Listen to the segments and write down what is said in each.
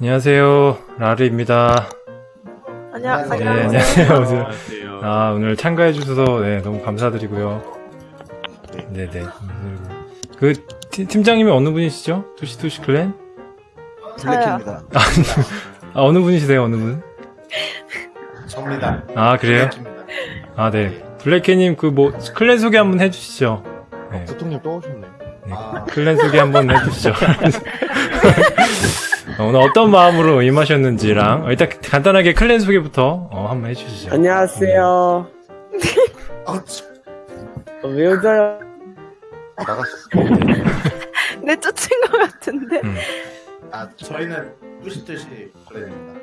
안녕하세요. 라르입니다. 안녕, 네, 안녕하세요. 안녕하세요. 오세요. 안녕하세요. 아, 오늘 참가해 주셔서, 네, 너무 감사드리고요. 네 네. 그, 팀, 팀장님이 어느 분이시죠? 투시투시 클랜? 저요. 아, 어느 분이시세요, 어느 분? 접니다. 아, 그래요? 블랙입니다. 아, 네. 블랙캣님, 그, 뭐, 클랜 소개 한번 해주시죠. 네. 부통님 또 오셨네. 네, 아. 클랜 소개 한번 해주시죠. 어, 오늘 어떤 마음으로 임하셨는지랑, 어, 일단 간단하게 클랜 소개부터, 어, 한번 해주시죠. 안녕하세요. 아, 참. 어, 왜 웃어요? 나갔어. 내 쫓은 것 같은데. 음, 아, 저희는 뚜시뚜시 블랙입니다.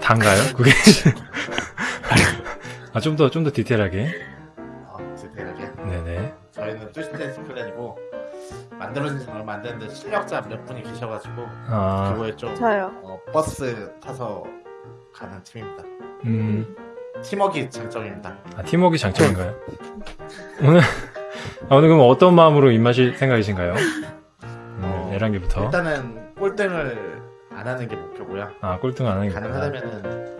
단가요? 그게? 아, 좀 더, 좀 더 디테일하게. 아, 디테일하게. 네네. 저희는 뚜시뚜시 플랜이고 만들어진 안 됐는데 실력자 몇 분이 계셔가지고 아, 그거에 좀 저요. 어, 버스 타서 가는 팀입니다. 음, 팀워크 장점입니다. 아, 팀워크 장점인가요? 오늘, 아, 오늘 그럼 어떤 마음으로 임하실 생각이신가요? 어, 음, 에란기부터. 일단은 꼴등을 안 하는 게 목표고요. 아, 꼴등 안 하는 게. 가능하다면은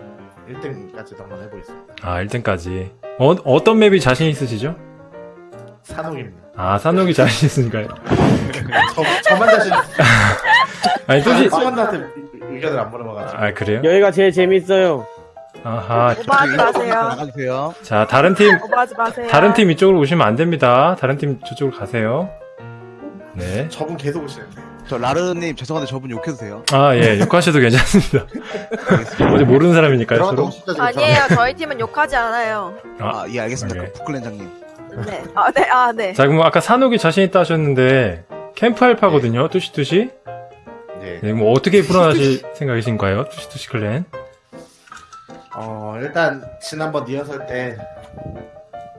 1등까지도 한번 해보겠습니다. 아, 1등까지. 어, 어떤 맵이 자신 있으시죠? 산옥입니다. 아, 산옥이 자신 있으니까요. 저, 저만 자신 아니, 또시, 팀원들한테 의견을 안 물어봐가지고. 아, 그래요? 여기가 제일 재밌어요. 아하. 오버하지 마세요. 나가주세요. 자, 다른 팀, 오버하지 마세요. 다른 팀 이쪽으로 오시면 안 됩니다. 다른 팀 저쪽으로 가세요. 네. 저분 계속 오시는데. 저 라르님 죄송한데 저분 욕해도 돼요? 아, 예, 욕하셔도 괜찮습니다. 어제 모르는 사람이니까요, 서로. 아니에요. 저희 팀은 욕하지 않아요. 아, 예, 알겠습니다. 오케이. 그 부클렌장님. 네. 아, 네. 아, 네. 자, 그럼 아까 산옥이 자신 있다 하셨는데, 캠프 알파거든요, 뚜시뚜시. 네. 네, 뭐 어떻게 풀어나실 생각이신가요? 뚜시뚜시 클랜. 어, 일단, 지난번 리허설 때,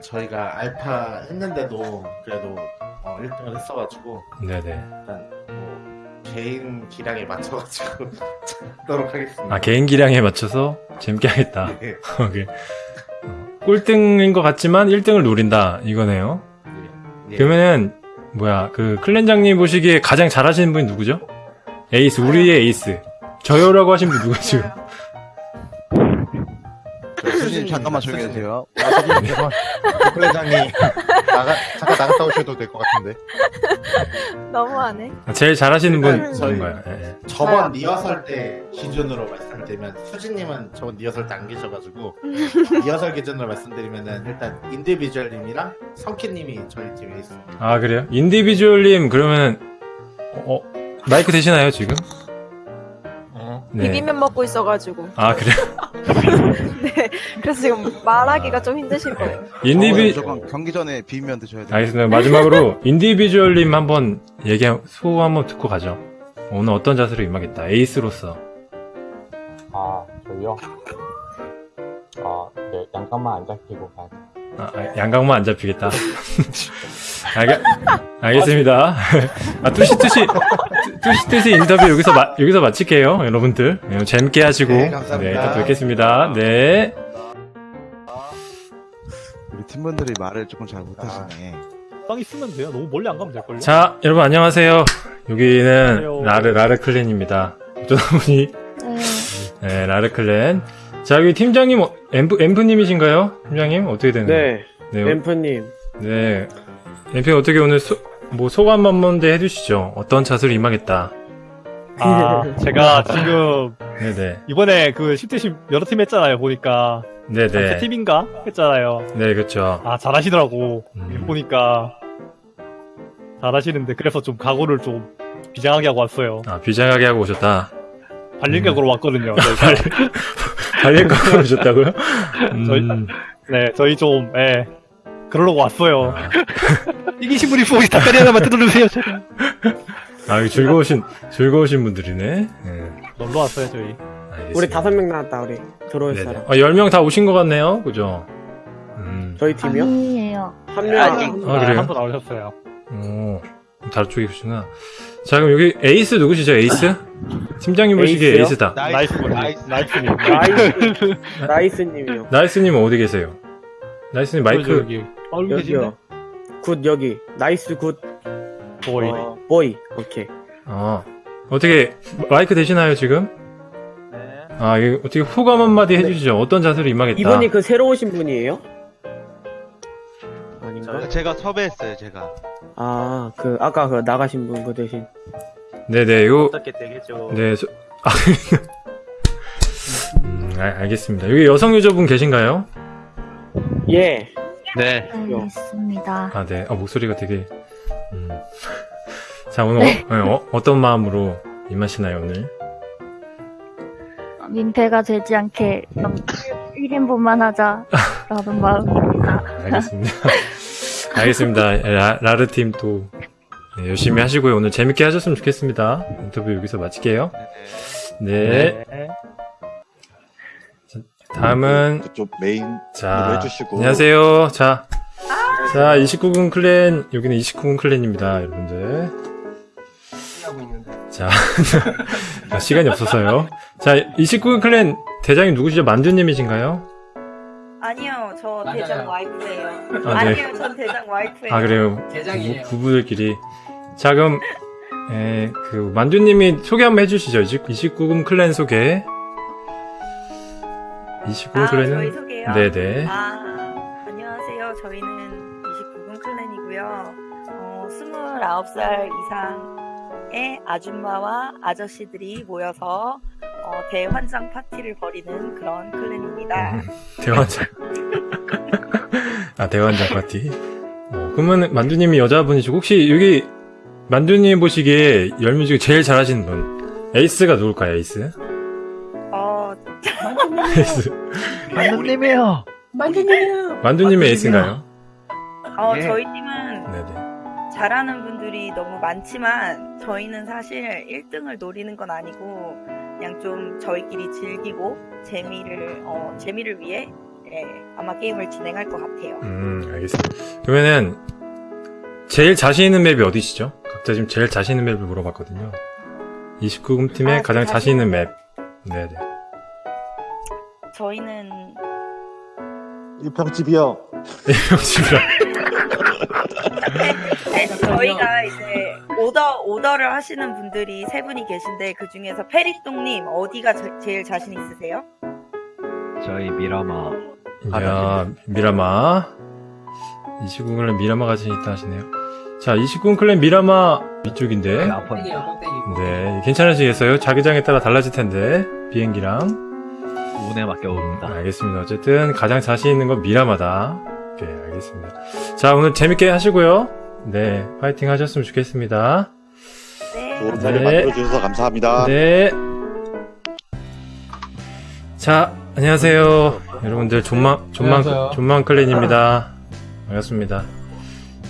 저희가 알파 했는데도, 그래도, 어, 1등을 했어가지고, 네네. 일단, 뭐, 개인 기량에 맞춰가지고, 하도록 하겠습니다. 아, 개인 기량에 맞춰서 재밌게 하겠다. 네. 오케이. 어, 꼴등인 것 같지만 1등을 노린다. 이거네요. 예. 그러면은, 뭐야, 그, 클랜장님 보시기에 가장 잘하시는 분이 누구죠? 에이스, 우리의 에이스. 저요라고 하신 분 누구죠? 잠깐만 조용히 해주세요. 부clan장이 나가 잠깐 나갔다 오셔도 될 것 같은데. 너무하네. 제일 잘하시는 분 일단 저희- 누군가요? 예, 예. 저번. 리허설 때 기준으로 말씀드리면, 수진님은 저번 리허설 때 안 계셔가지고, 리허설 기준으로 말씀드리면은, 일단, 인디비주얼님이랑 성키님이 저희 팀에 있어요. 아, 그래요? 인디비주얼님, 그러면은, 어, 마이크 되시나요, 지금? 네. 비빔면 먹고 있어가지고. 아, 그래요? 네. 그래서 지금 말하기가 좀 힘드실 거예요. 인디비, 무조건 경기 전에 비빔면 드셔야 돼요. 알겠습니다. 마지막으로 인디비주얼님 한번 얘기 소감 한번 듣고 가죠. 오늘 어떤 자세로 임하겠다. 에이스로서. 아, 저희요? 아, 네, 양각만 안 잡히고 가. 아, 아, 양각만 안 잡히겠다. 알겠, 알겠습니다. 아, 뚜시뚜시, 뚜- 뚜시뚜시 인터뷰 여기서 마, 여기서 마칠게요. 여러분들. 네, 재밌게 하시고. 네, 감사합니다. 네, 또 뵙겠습니다. 네. 우리 팀분들이 말을 조금 잘 못하시네. 빵 있으면 돼요. 너무 멀리 안 가면 될걸요? 자, 여러분 안녕하세요. 여기는 안녕하세요. 라르, 라르 클랜입니다. 어쩌다 보니, 음, 네, 라르 클랜. 자, 여기 팀장님, 어, 엠프, 엠프님이신가요? 팀장님? 어떻게 되는 거예요? 네, 네. 엠프님. 네. 엠프 어떻게 오늘 소, 뭐 소감 한 번데 해주시죠. 어떤 자세로 임하겠다. 아, 제가 지금 네네. 이번에 그 10대심 여러 팀 했잖아요. 보니까 세 네네. 팀인가 했잖아요. 네, 그렇죠. 아, 잘하시더라고. 음. 보니까 잘하시는데 그래서 좀 각오를 좀 비장하게 하고 왔어요. 아, 비장하게 하고 오셨다. 발림각으로 왔거든요. 저희가. 달릴 거고 오셨다고요? 저희- 음, 네, 저희 좀 예. 그러려고 왔어요. 아, 이기신 분이 포기 닭다리 하나만 뜯어주세요. 아, 이거 즐거우신, 즐거우신 분들이네. 네, 놀러 왔어요, 저희. 알겠습니다. 우리 다섯 명 나왔다, 우리. 들어올 네네. 사람. 아, 10명 다 오신 것 같네요. 그죠? 음, 저희 팀이요? 아니에요. 한 명. 아직 아, 그래요? 한분 나오셨어요. 오, 다른 쪽에 계시구나. 자, 그럼 여기 에이스 누구시죠? 에이스? 팀장님 보시기에 에이스요? 에이스다. 나이스 분, 나이스님. 나이스, 나이스님이요. 나이스님 어디 계세요? 나이스님 마이크. 여기 얼굴 어, 계신데? 여기요. good, 여기. 나이스 good. 보이. 어, 보이. 오케이. 아, 어떻게 마이크 되시나요 지금? 아 이거 어떻게 호감 한마디 해주시죠. 어떤 자세로 임하겠다. 이분이 그 새로 오신 분이에요? 아닌가? 제가 섭외했어요, 제가. 아, 그, 아까 그 나가신 분 그 대신. 네네 이거 어떻게 되겠죠? 네 소... 아, 음, 알, 알겠습니다. 여기 여성 유저분 계신가요? 예. 네. 알겠습니다. 아 네. 아 목소리가 되게 음. 자 오늘 어, 어, 떤 마음으로 임하시나요 오늘? 민폐가 되지 않게 좀 1인분만 하자라는 마음입니다. 알겠습니다. 알겠습니다. 라, 라르 팀 또 네, 열심히 하시고요. 오늘 재밌게 하셨으면 좋겠습니다. 인터뷰 여기서 마칠게요. 네. 자, 다음은 그쪽 메인 자 해주시고. 안녕하세요. 자, 자 29금 clan 여기는 29금 clan입니다, 여러분들. 자, 자, 시간이 없어서요. 자 29금 clan 대장이 누구시죠? 만두님이신가요? 아니요, 저 대장 와이프예요. 아, 네. 아니요, 전 대장 와이프예요. 아 그래요. 부부, 부부들끼리. 자 그럼 에, 그 만두님이 소개 한번 해주시죠. 29금 clan 소개. 29금 아, clan은 저희 소개요? 네네. 아, 안녕하세요. 저희는 29금 clan이고요. 어, 29살 이상의 아줌마와 아저씨들이 모여서 어, 대환장 파티를 벌이는 그런 clan입니다. 대환장. 아 대환장 파티. 어, 그러면 만두님이 여자분이시고 혹시 여기 만두님 보시기에 열 분 중에 제일 잘하시는 분 에이스가 누굴까요? 에이스? 어, 에이스. 만두님이요. 만두님의 에이스인가요? 어, 예. 저희 팀은 네네. 잘하는 분들이 너무 많지만 저희는 사실 1등을 노리는 건 아니고 그냥 좀 저희끼리 즐기고 재미를 어, 재미를 위해 예, 아마 게임을 진행할 것 같아요. 음, 알겠습니다. 그러면은 제일 자신 있는 맵이 어디시죠? 각자 지금 제일 자신 있는 맵을 물어봤거든요. 29금 팀의 아, 가장 제 자신 있는 자신 맵. 네네. 저희는 일평집이요. 집이라. 네, 저희가 이제 오더 오더를 하시는 분들이 세 분이 계신데 그 중에서 페리똥님 어디가 저- 제일 자신 있으세요? 저희 미라마. 야, 미라마. 29금 클랜 미라마 가진 있다 하시네요. 자, 29금 클랜 미라마 위쪽인데. 아픈. 네, 괜찮으시겠어요? 자기장에 따라 달라질 텐데. 비행기랑. 운에 맡겨봅니다. 알겠습니다. 어쨌든 가장 자신 있는 건 미라마다. 오케이, 알겠습니다. 자, 오늘 재밌게 하시고요. 네, 파이팅 하셨으면 좋겠습니다. 네. 좋은 자리 네. 만들어주셔서 감사합니다. 네. 자, 안녕하세요. 여러분들, 존망, 존망, 존망 클랜입니다. 반갑습니다.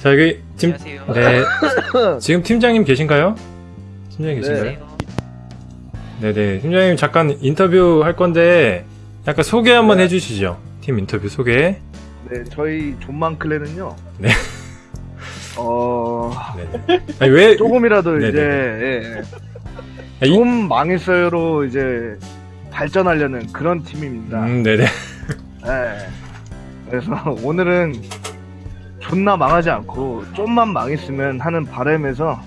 자, 여기, 팀, 네. 지금 팀장님 계신가요? 팀장님 계신가요? 네 네. 팀장님 잠깐 인터뷰 할 건데, 약간 소개 한번 해주시죠. 팀 인터뷰 소개. 네, 저희 존만 클랜은요. 네. 어, 네네. 아니, 왜, 조금이라도. 이제, 예, 예. 아, 이- 좀 망했어요로 이제 발전하려는 그런 팀입니다. 음, 네네. 예. 그래서 오늘은 존나 망하지 않고 좀만 망했으면 하는 바람에서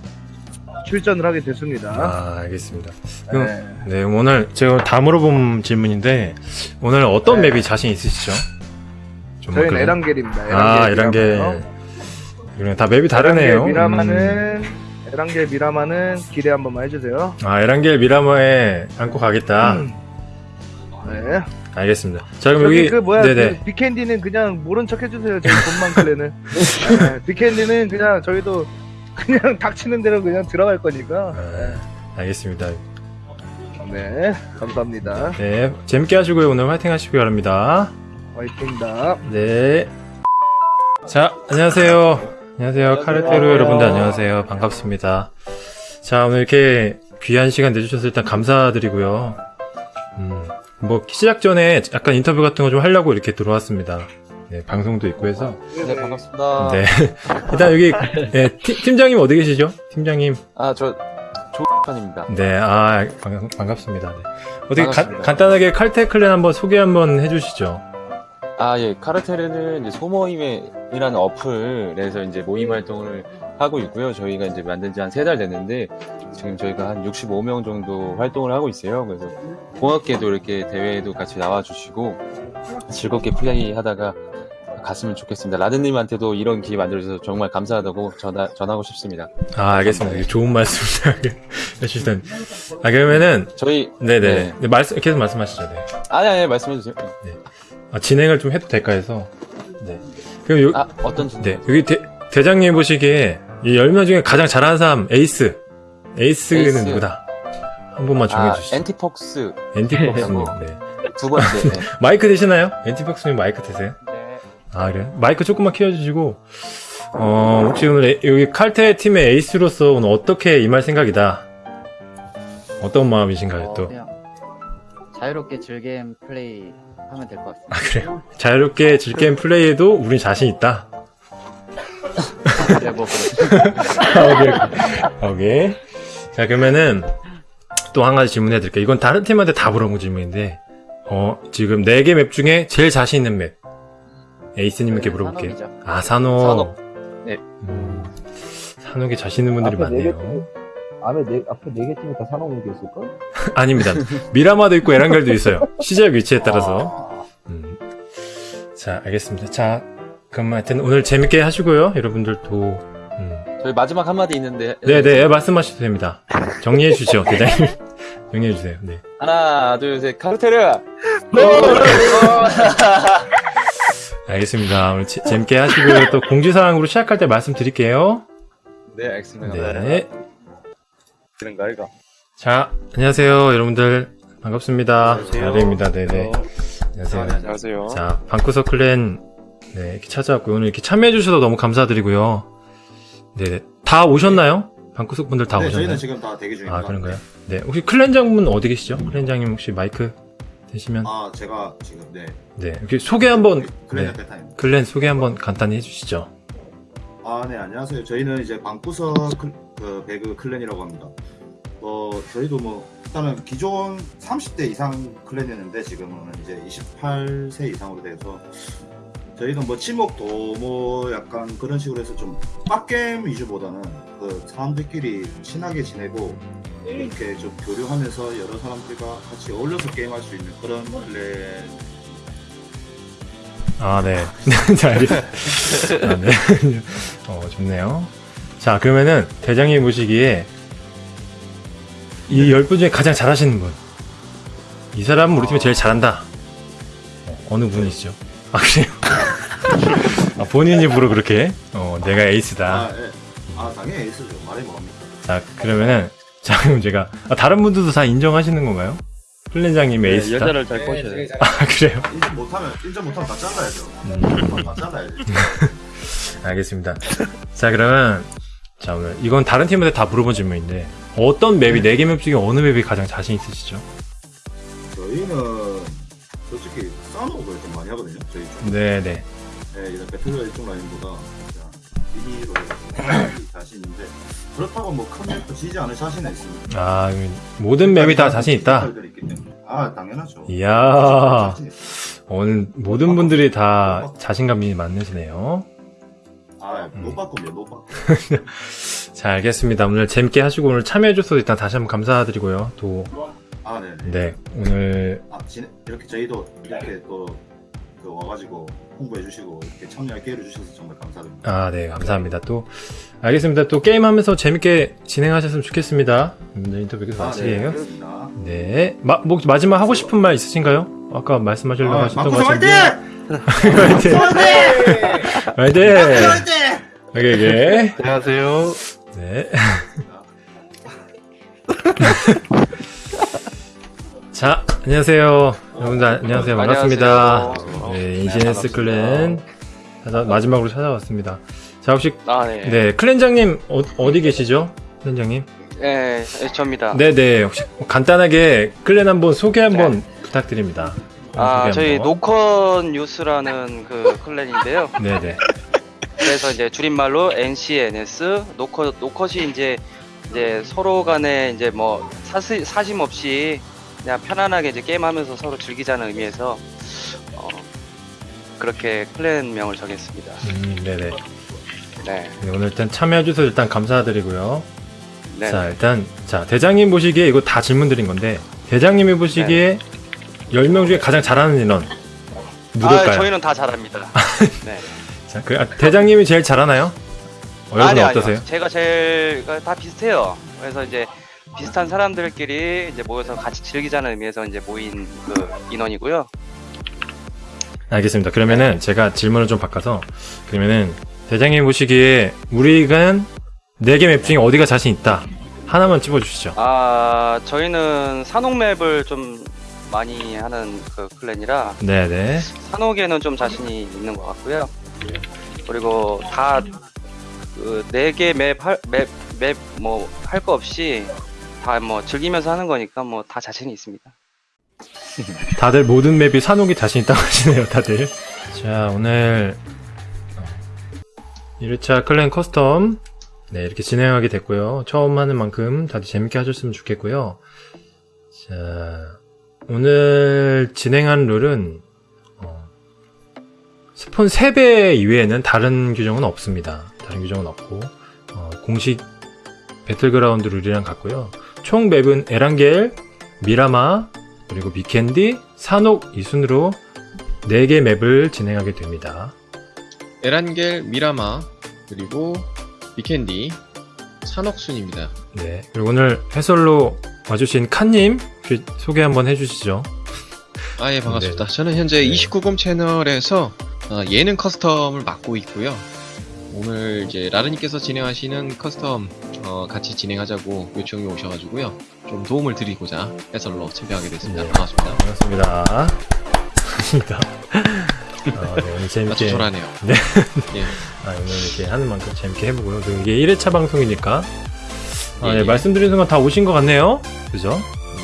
출전을 하게 됐습니다. 아, 알겠습니다. 그럼, 네. 네, 오늘 제가 다 물어본 질문인데, 오늘 어떤 네. 맵이 자신 있으시죠? 좀 저희는? 에란겔입니다. 아, 에란겔 에란겔. 미라마요. 그래, 다 맵이 다르네요. 에란겔 미라마는 음. 에란겔 미라마는 기대 한 번만 해주세요. 아, 에란겔 미라마에 안고 가겠다. 음. 네. 알겠습니다. 자, 그럼 여기 여기, 그 뭐야 네네. 그 비캔디는 그냥 모른 척 해주세요 저희 돈만 클레는 네, 비캔디는 그냥 저희도 그냥 닥치는 대로 그냥 들어갈 거니까 아, 알겠습니다. 네 감사합니다 네, 재밌게 하시고요. 오늘 화이팅 하시기 바랍니다. 화이팅입니다 네. 자, 안녕하세요. 안녕하세요. 카르테루 여러분들 안녕하세요. 반갑습니다. 자, 오늘 이렇게 귀한 시간 내주셔서 일단 감사드리고요. 음, 뭐, 시작 전에 약간 인터뷰 같은 거 좀 하려고 이렇게 들어왔습니다. 네, 방송도 있고 해서. 네, 반갑습니다. 네. 일단 여기, 네, 팀, 팀장님 어디 계시죠? 팀장님. 아, 저, 조편입니다. 네, 아, 반, 반갑습니다. 네. 어떻게 간- 반갑습니다. 간단하게 칼테 클랜 한번 소개 한번 해 주시죠. 아, 예, 카르텔은 이제 소모임이라는 어플에서 이제 모임 활동을 하고 있고요. 저희가 이제 만든 지 한 세 달 됐는데 지금 저희가 한 65명 정도 활동을 하고 있어요. 그래서 고맙게도 이렇게 대회에도 같이 나와주시고 즐겁게 플레이하다가 갔으면 좋겠습니다. 라드님한테도 이런 기회 만들어주셔서 정말 감사하다고 전하, 전하고 싶습니다. 아, 알겠습니다. 좋은 말씀 해주시던. 아, 그러면은, 저희 네네. 네. 네, 말씀, 계속 말씀하시죠. 네. 아니 아니 말씀해주세요. 아, 진행을 좀 해도 될까 해서. 네. 그럼 요, 아 어떤 진- 네. 여기 대, 대장님 보시기에 이 10명 중에 가장 잘하는 사람, 에이스. 에이스는 에이스. 누구다? 한 번만 아, 정해주시죠. 엔티폭스 엔티폭스님. 네. 두 번째. 네. 마이크 되시나요? 엔티폭스님 마이크 되세요? 네. 아, 그래요? 마이크 조금만 키워주시고, 어, 혹시 오늘 에- 여기 칼테 팀의 에이스로서 오늘 어떻게 임할 생각이다? 어떤 마음이신가요, 또? 그냥 자유롭게 즐겜 플레이 하면 될 것 같습니다. 아, 그래요? 자유롭게 즐게임 플레이에도 우린 자신 있다? 네, 뭐 오케이, 오케이. 자, 그러면은, 또 한 가지 질문해 드릴게요. 이건 다른 팀한테 다 물어본 질문인데, 어, 지금 4개 맵 중에 제일 자신 있는 맵. 에이스님께 물어볼게요. 산업이죠. 아, 산옥. 산옥. 네. 음, 산옥에 자신 있는 분들이 많네요. 앞에 네, 앞에 네개 팀이 다 산업무기 있을걸? 아닙니다. 미라마도 있고 에란겔도 있어요. 시작 위치에 따라서. 음. 자, 알겠습니다. 자, 그럼 하여튼 오늘 재밌게 하시고요. 여러분들도. 음. 저희 마지막 한마디 있는데 네네, 말씀하셔도 됩니다. 정리해 주시죠, 대장님. 정리해 주세요. 네. 하나 둘셋 카르테르 알겠습니다. 오늘 재- 재밌게 하시고요. 또 공지사항으로 시작할 때 말씀드릴게요. 네 알겠습니다. 네. 그런가 이거. 자, 안녕하세요. 여러분들. 반갑습니다. 자리입니다. 네네. 안녕하세요. 안녕하세요. 자, 방구석 클랜, 네, 이렇게 찾아왔고요. 오늘 이렇게 참여해주셔서 너무 감사드리고요. 네, 다 오셨나요? 방구석 분들 다 네, 오셨나요? 저희는 지금 다 대기 중입니다. 아, 그런가요? 네, 혹시 클랜장분 어디 계시죠? 클랜장님 혹시 마이크 되시면? 아, 제가 지금 네. 네, 이렇게 소개 한번, 클랜 네. 클랜 소개 한번 간단히 해주시죠. 아, 네, 안녕하세요. 저희는 이제 방구석 클, 그 배그 클랜이라고 합니다. 어, 저희도 뭐 일단은 기존 30대 이상 클랜이었는데 지금은 이제 28세 이상으로 돼서 저희는 뭐 친목도 뭐 약간 그런 식으로 해서 좀 빡겜 위주보다는 그 사람들끼리 친하게 지내고 이렇게 좀 교류하면서 여러 사람들과 같이 어울려서 게임할 수 있는 그런 클랜 아, 네. 자, 알겠습니다. 아, 네. 어, 좋네요. 자, 그러면은, 대장님 모시기에, 이 열 분 중에 가장 잘하시는 분. 이 사람은 우리 팀에 제일 잘한다. 어, 어느 분이시죠? 아, 그래요? 아, 본인 입으로 그렇게, 어, 내가 에이스다. 아, 예. 아 당연히 에이스죠. 말이 뭐합니까? 자, 그러면은, 자, 그럼 제가, 아, 다른 분들도 다 인정하시는 건가요? 플랜장님 네, 에이스다? 여자를 잘 꼬셔야 돼. 아, 그래요? 인정 못하면 인정 못하면 다 잘라야죠. 음. 다 잘라야죠. 알겠습니다. 자, 그러면, 자, 오늘, 이건 다른 팀한테 다 물어본 질문인데, 어떤 맵이, 4개 맵 중에 어느 맵이 가장 자신 있으시죠? 저희는 솔직히 싸움을 좀 많이 하거든요. 저희 쪽. 네네. 네, 이런 배틀로얄 쪽 라인보다 그냥 미니로 자신 있는데 그렇다고 뭐큰 맵도 지지 않을 자신은 있습니다. 아, 모든 맵이 다 자신 있다? 아 당연하죠. 이야. 오늘 모든 분들이 다 자신감이 많으시네요. 아, 못 바꾸면 못 바꾸. 자, 알겠습니다. 오늘 재밌게 하시고 오늘 참여해줘서 일단 다시 한번 감사드리고요. 또, 아, 네. 네. 네, 오늘, 아, 진, 이렇게 저희도 이렇게 또그 와가지고 홍보해 주시고 이렇게 참여할 기회를 주셔서 정말 감사드립니다. 아, 네, 감사합니다. 또, 알겠습니다. 또 게임하면서 재밌게 진행하셨으면 좋겠습니다. 오늘 인터뷰 계속 아, 네. 네. 마, 뭐, 마지막 하고 싶은 말 있으신가요? 아까 말씀하시려고 아, 하셨던 것 같은데. 화이팅! 화이팅! 화이팅! 오케이, 오케이. 안녕하세요. 네. 자, 안녕하세요. 여러분들, 안녕하세요. 반갑습니다. 네, NCNS clan. 찾아- 마지막으로 찾아왔습니다. 자, 혹시, 아, 네. 네, clan장님, 어, 디 계시죠? clan장님? 네, 네, 접니다. 네 네. 혹시 간단하게 clan 한번 소개 한번 부탁드립니다. 아, 저희. 노컷 뉴스라는 그 clan인데요. 네 네. 그래서 이제 줄임말로 NCNS 노컷 노컷이 이제 이제 서로 간에 이제 뭐 사심 없이 그냥 편안하게 이제 게임하면서 서로 즐기자는 의미에서 어, 그렇게 클랜명을 정했습니다. 음, 네네. 네. 네, 오늘 일단 참여해주셔서 일단 감사드리고요. 네. 자, 일단, 자, 대장님 보시기에 이거 다 질문 드린 건데, 대장님이 보시기에 10명 중에 가장 잘하는 인원, 누굴까요? 아, 저희는 다 잘합니다. 네. 자, 그, 아, 대장님이 제일 잘하나요? 어, 여러분 아니, 어떠세요? 아니요. 제가 제일 그다 비슷해요. 그래서 이제 비슷한 사람들끼리 이제 모여서 같이 즐기자는 의미에서 이제 모인 그 인원이고요. 알겠습니다. 그러면은 제가 질문을 좀 바꿔서, 그러면은 대장님 보시기에 우리가 4개 맵 중에 어디가 자신 있다. 하나만 찝어주시죠. 아, 저희는 산옥맵을 좀 많이 하는 그 클랜이라 네네. 산옥에는 좀 자신이 있는 것 같고요. 그리고 다 그 4개 map, map, map, 뭐, 할 거 없이 다 뭐 즐기면서 하는 거니까 뭐 다 자신이 있습니다. 다들 모든 map이 사녹이 자신 있다고 하시네요, 다들. 자, 오늘 1회차 clan custom 네, 이렇게 진행하게 됐고요. 처음 하는 만큼 다들 재밌게 하셨으면 좋겠고요. 자, 오늘 진행한 룰은 어, spawn 3배 이외에는 다른 규정은 없습니다. 다른 규정은 없고 어, 공식 배틀그라운드 룰이랑 같고요. 총 map은 에란겔, 미라마, 그리고 비켄디, 사녹 이 순으로 4개 map을 진행하게 됩니다. 에란겔, 미라마, 그리고 비켄디, 사녹 순입니다. 네. 그리고 오늘 해설로 와주신 칸님 그 소개 한번 해주시죠. 아, 예, 반갑습니다. 네. 저는 현재 네. 29금 채널에서 어, 예능 custom을 맡고 있고요. 오늘 이제 라르님께서 진행하시는 custom 어, 같이 진행하자고 요청이 오셔가지고요. 좀 도움을 드리고자 해설로 참여하게 됐습니다. 네. 반갑습니다. 반갑습니다. 반갑습니다. 어, 네, 오늘 재밌게. 조라네요. 네. 예. 아, 오늘 이렇게 하는 만큼 재밌게 해보고요. 그리고 이게 1회차 방송이니까. 아, 예, 네, 예. 말씀드린 순간 다 오신 것 같네요. 그죠?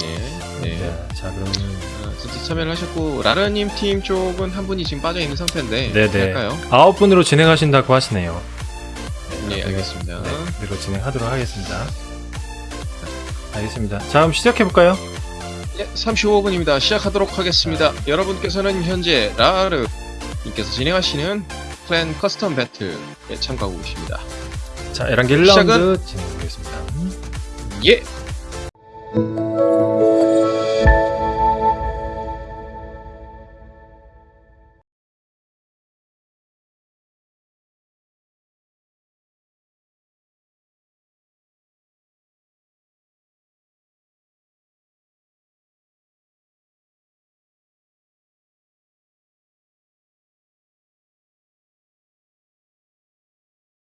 네. 네. 네. 자, 그러면. 어, 진짜 참여를 하셨고 라르님 팀 쪽은 한 분이 지금 빠져 있는 상태인데 네네. 할까요? 아홉 분으로 진행하신다고 하시네요. 네, 알겠습니다. 네, 그대로 진행하도록 하겠습니다. 알겠습니다. 자, 그럼 시작해볼까요? 예, 35분입니다. 시작하도록 하겠습니다. 여러분께서는 현재 라르 님께서 진행하시는 clan custom 배틀에 참가하고 계십니다. 자, 에란겔 1라운드 시작은? 진행해보겠습니다. 예!